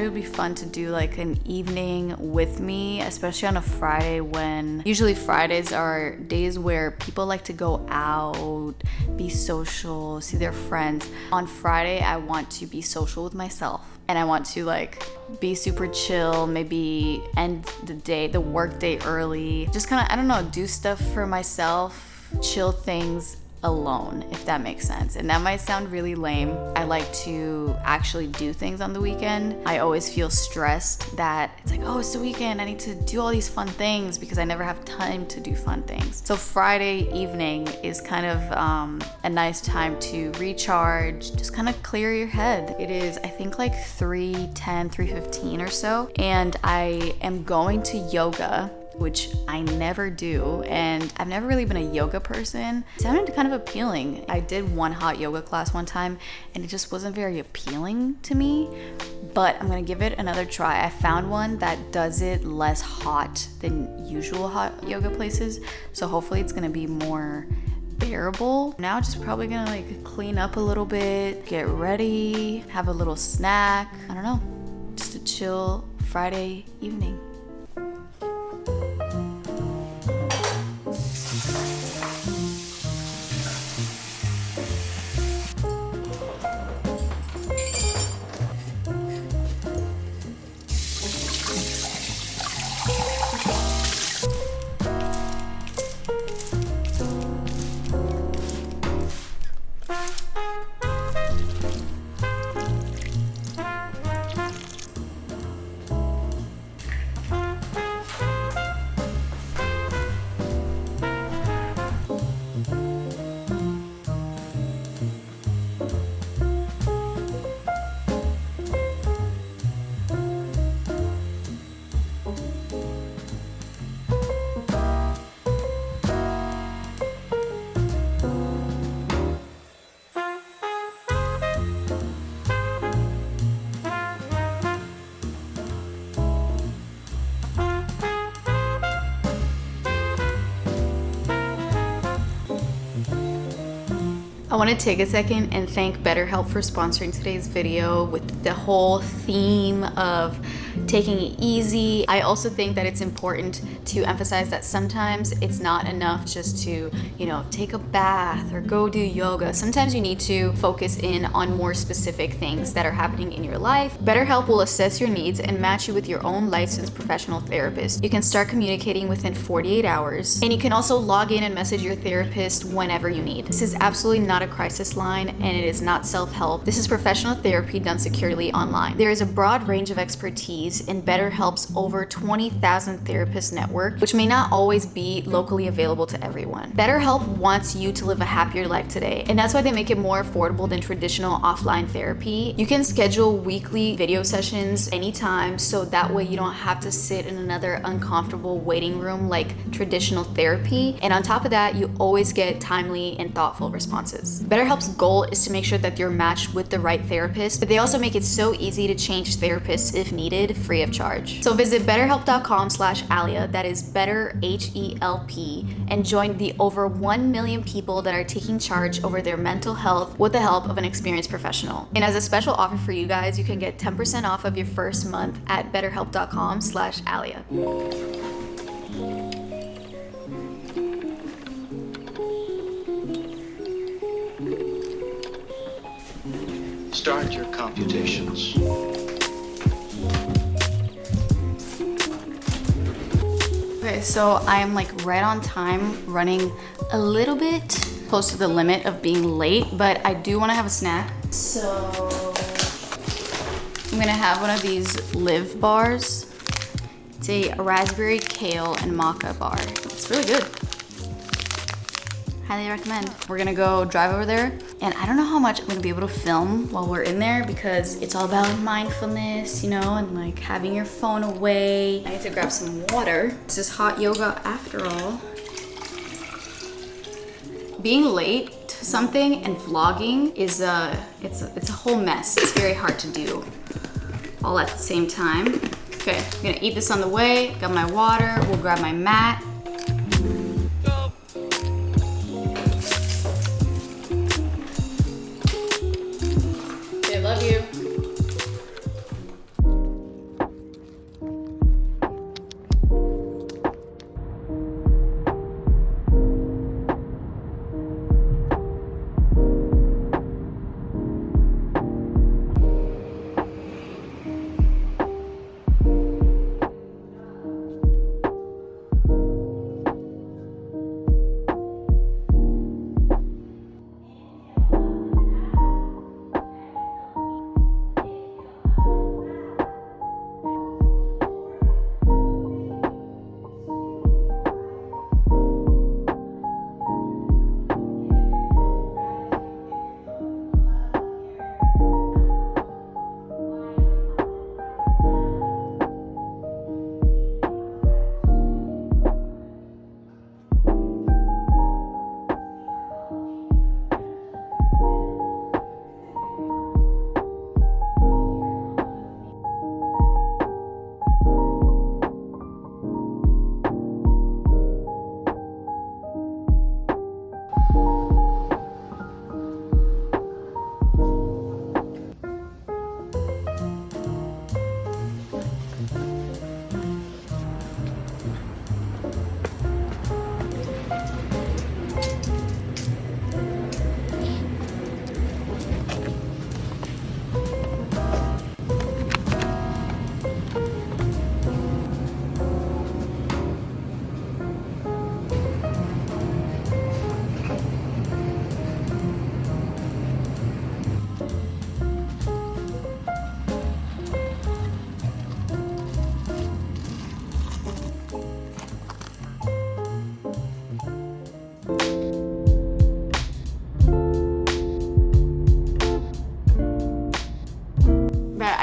it would be fun to do like an evening with me, especially on a Friday when usually Fridays are days where people like to go out, be social, see their friends. On Friday, I want to be social with myself and I want to like be super chill, maybe end the day, the work day early. Just kind of, I don't know, do stuff for myself, chill things alone, if that makes sense. And that might sound really lame. I like to actually do things on the weekend. I always feel stressed that it's like, oh, it's the weekend. I need to do all these fun things because I never have time to do fun things. So Friday evening is kind of um, a nice time to recharge, just kind of clear your head. It is, I think like 3:10, 3:15 or so. And I am going to yoga which I never do. And I've never really been a yoga person. It sounded kind of appealing. I did one hot yoga class one time and it just wasn't very appealing to me. But I'm gonna give it another try. I found one that does it less hot than usual hot yoga places. So hopefully it's gonna be more bearable. Now just probably gonna like clean up a little bit, get ready, have a little snack. I don't know, just a chill Friday evening. I want to take a second and thank BetterHelp for sponsoring today's video with the whole theme of taking it easy. I also think that it's important to emphasize that sometimes it's not enough just to, you know, take a bath or go do yoga. Sometimes you need to focus in on more specific things that are happening in your life. BetterHelp will assess your needs and match you with your own licensed professional therapist. You can start communicating within 48 hours and you can also log in and message your therapist whenever you need. This is absolutely not a crisis line and it is not self-help. This is professional therapy done securely online. There is a broad range of expertise in BetterHelp's over 20,000 therapist network, which may not always be locally available to everyone. BetterHelp wants you to live a happier life today, and that's why they make it more affordable than traditional offline therapy. You can schedule weekly video sessions anytime, so that way you don't have to sit in another uncomfortable waiting room like traditional therapy. And on top of that, you always get timely and thoughtful responses. BetterHelp's goal is to make sure that you're matched with the right therapist, but they also make it so easy to change therapists if needed, free of charge. So visit betterhelp.com slash Alia, that is better H-E-L-P, and join the over 1 million people that are taking charge over their mental health with the help of an experienced professional. And as a special offer for you guys, you can get 10% off of your first month at betterhelp.com slash Alia. Start your computations. Okay, so I'm like right on time, running a little bit close to the limit of being late, but I do want to have a snack. So I'm gonna have one of these Live bars. It's a raspberry, kale, and maca bar. It's really good highly recommend. We're gonna go drive over there and I don't know how much I'm gonna be able to film while we're in there because it's all about mindfulness, you know, and like having your phone away. I need to grab some water. This is hot yoga after all. Being late to something and vlogging is a, it's a, it's a whole mess. It's very hard to do all at the same time. Okay, I'm gonna eat this on the way. Got my water, we'll grab my mat.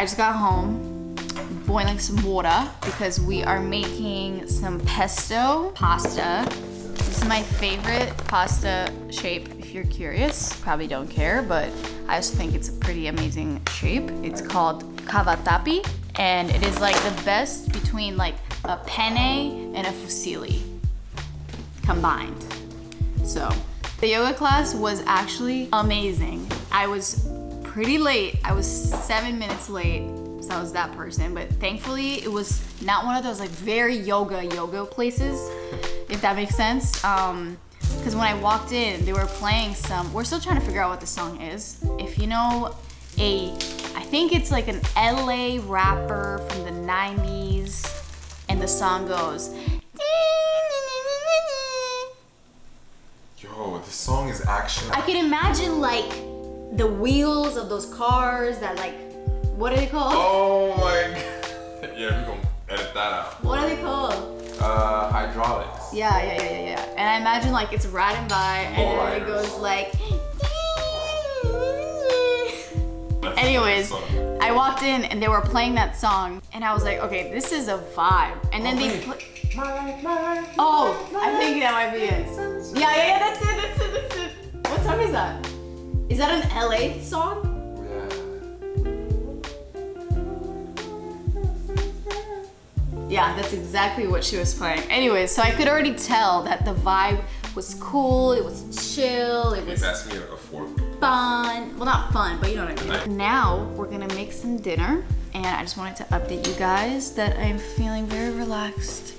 Just got home, boiling some water because we are making some pesto pasta. This is my favorite pasta shape if you're curious. Probably don't care, but I also think it's a pretty amazing shape. It's called cavatappi and it is like the best between like a penne and a fusilli combined. So the yoga class was actually amazing. I was pretty late. I was seven minutes late. So I was that person, but thankfully it was not one of those like very yoga yoga places, if that makes sense. Um, because when I walked in, they were playing some. We're still trying to figure out what the song is. If you know a, I think it's like an LA rapper from the 90s, and the song goes. Yo, this song is actually. I can imagine like the wheels of those cars that like, what are they called? Oh my god. Yeah, we're gonna edit that out. What are they called? Uh, hydraulics. Yeah, yeah, yeah, yeah, yeah. And I imagine like it's riding by and then it goes like. Anyways. I walked in and they were playing that song and I was like, okay, this is a vibe. And then Oh, they wait. put. My, my, Oh, I think that might be it. Yeah, yeah, yeah, that's it, that's it, that's it. What song is that? Is that an LA song? Yeah. Yeah, that's exactly what she was playing. Anyways, so I could already tell that the vibe was cool, it was chill, it was pass me a fork? fun. Well, not fun, but you know what I mean. Now we're gonna make some dinner, and I just wanted to update you guys that I'm feeling very relaxed